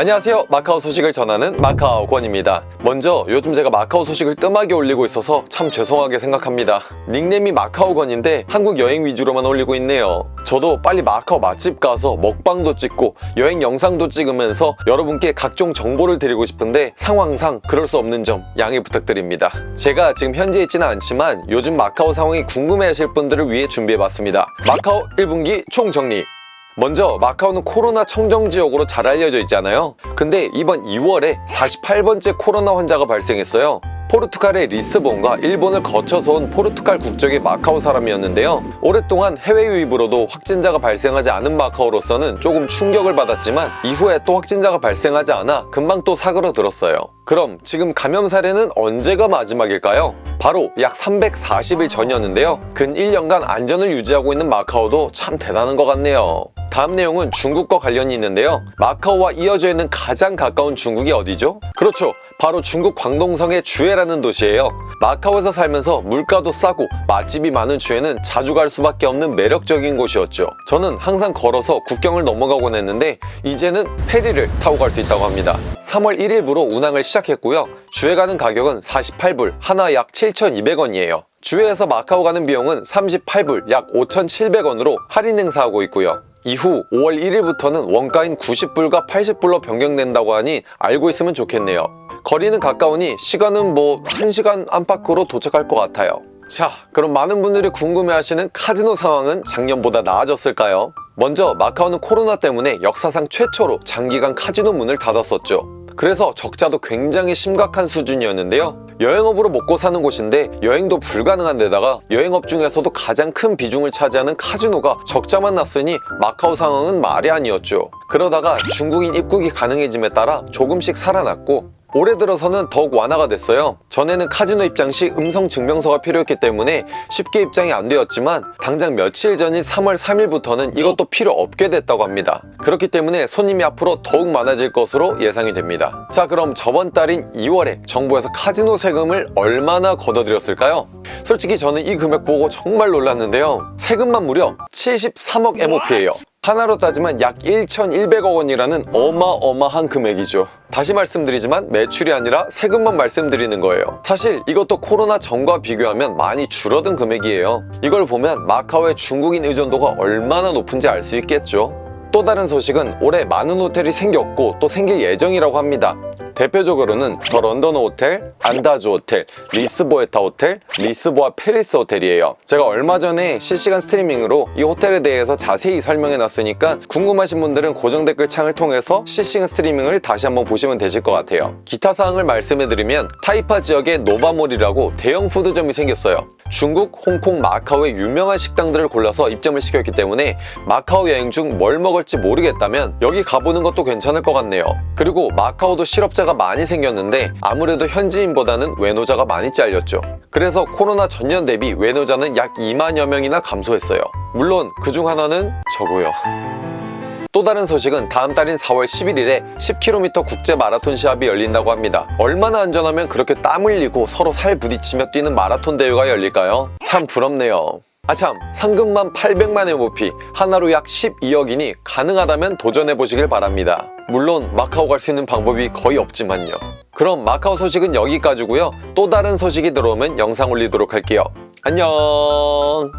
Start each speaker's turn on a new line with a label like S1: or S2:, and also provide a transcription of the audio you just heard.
S1: 안녕하세요. 마카오 소식을 전하는 마카오 권입니다. 먼저 요즘 제가 마카오 소식을 뜸하게 올리고 있어서 참 죄송하게 생각합니다. 닉네임이 마카오 권인데 한국 여행 위주로만 올리고 있네요. 저도 빨리 마카오 맛집 가서 먹방도 찍고 여행 영상도 찍으면서 여러분께 각종 정보를 드리고 싶은데 상황상 그럴 수 없는 점 양해 부탁드립니다. 제가 지금 현지에 있지는 않지만 요즘 마카오 상황이 궁금해하실 분들을 위해 준비해봤습니다. 마카오 1분기 총정리 먼저 마카오는 코로나 청정지역으로 잘 알려져 있잖아요. 근데 이번 2월에 48번째 코로나 환자가 발생했어요. 포르투갈의 리스본과 일본을 거쳐서 온 포르투갈 국적의 마카오 사람이었는데요. 오랫동안 해외 유입으로도 확진자가 발생하지 않은 마카오로서는 조금 충격을 받았지만 이후에 또 확진자가 발생하지 않아 금방 또 사그러들었어요. 그럼 지금 감염 사례는 언제가 마지막일까요? 바로 약 340일 전이었는데요. 근 1년간 안전을 유지하고 있는 마카오도 참 대단한 것 같네요 다음 내용은 중국과 관련이 있는데요. 마카오와 이어져 있는 가장 가까운 중국이 어디죠? 그렇죠. 바로 중국 광동성의 주에라는 도시예요. 마카오에서 살면서 물가도 싸고 맛집이 많은 주에는 자주 갈 수밖에 없는 매력적인 곳이었죠. 저는 항상 걸어서 국경을 넘어가곤 했는데 이제는 페리를 타고 갈 수 있다고 합니다. 3월 1일부로 운항을 시작했고요. 주에 가는 가격은 48불 하나 약 7,200원이에요. 주에에서 마카오 가는 비용은 38불 약 5,700원으로 할인 행사하고 있고요 이후 5월 1일부터는 원가인 90불과 80불로 변경된다고 하니 알고 있으면 좋겠네요. 거리는 가까우니 시간은 뭐 1시간 안팎으로 도착할 것 같아요. 자 그럼 많은 분들이 궁금해하시는 카지노 상황은 작년보다 나아졌을까요? 먼저 마카오는 코로나 때문에 역사상 최초로 장기간 카지노 문을 닫았었죠. 그래서 적자도 굉장히 심각한 수준이었는데요 여행업으로 먹고 사는 곳인데 여행도 불가능한 데다가 여행업 중에서도 가장 큰 비중을 차지하는 카지노가 적자만 났으니 마카오 상황은 말이 아니었죠. 그러다가 중국인 입국이 가능해짐에 따라 조금씩 살아났고 올해 들어서는 더욱 완화가 됐어요. 전에는 카지노 입장 시 음성 증명서가 필요했기 때문에 쉽게 입장이 안 되었지만 당장 며칠 전인 3월 3일부터는 이것도 필요 없게 됐다고 합니다. 그렇기 때문에 손님이 앞으로 더욱 많아질 것으로 예상이 됩니다. 자 그럼 저번 달인 2월에 정부에서 카지노 세금 을 얼마나 걷어들였을까요? 솔직히 저는 이 금액 보고 정말 놀랐는데요. 세금만 무려 73억 MOP예요. 하나로 따지면 약 1,100억 원이라는 어마어마한 금액이죠. 다시 말씀드리지만 매출이 아니라 세금만 말씀드리는 거예요. 사실 이것도 코로나 전과 비교하면 많이 줄어든 금액이에요. 이걸 보면 마카오의 중국인 의존도가 얼마나 높은지 알 수 있겠죠. 또 다른 소식은 올해 많은 호텔이 생겼고 또 생길 예정이라고 합니다 대표적으로는 더 런더너 호텔, 안다즈 호텔, 리스보에타 호텔, 리스보아 팰리스 호텔이에요. 제가 얼마 전에 실시간 스트리밍으로 이 호텔에 대해서 자세히 설명해 놨으니까 궁금하신 분들은 고정 댓글 창을 통해서 실시간 스트리밍을 다시 한번 보시면 되실 것 같아요. 기타 사항을 말씀해 드리면 타이파 지역에 노바몰이라고 대형 푸드점이 생겼어요 중국, 홍콩, 마카오의 유명한 식당들을 골라서 입점을 시켰기 때문에 마카오 여행 중 뭘 먹을지 모르겠다면 여기 가보는 것도 괜찮을 것 같네요. 그리고 마카오도 실업자가 많이 생겼는데 아무래도 현지인보다는 외노자가 많이 잘렸죠. 그래서 코로나 전년 대비 외노자는 약 2만여 명이나 감소했어요. 물론 그 중 하나는 저고요 또 다른 소식은 다음 달인 4월 11일에 10km 국제 마라톤 시합이 열린다고 합니다. 얼마나 안전하면 그렇게 땀 흘리고 서로 살 부딪히며 뛰는 마라톤 대회가 열릴까요? 참 부럽네요. 아참 상금만 800만 MOP 하나로 약 12억이니 가능하다면 도전해보시길 바랍니다. 물론 마카오 갈 수 있는 방법이 거의 없지만요. 그럼 마카오 소식은 여기까지고요. 또 다른 소식이 들어오면 영상 올리도록 할게요. 안녕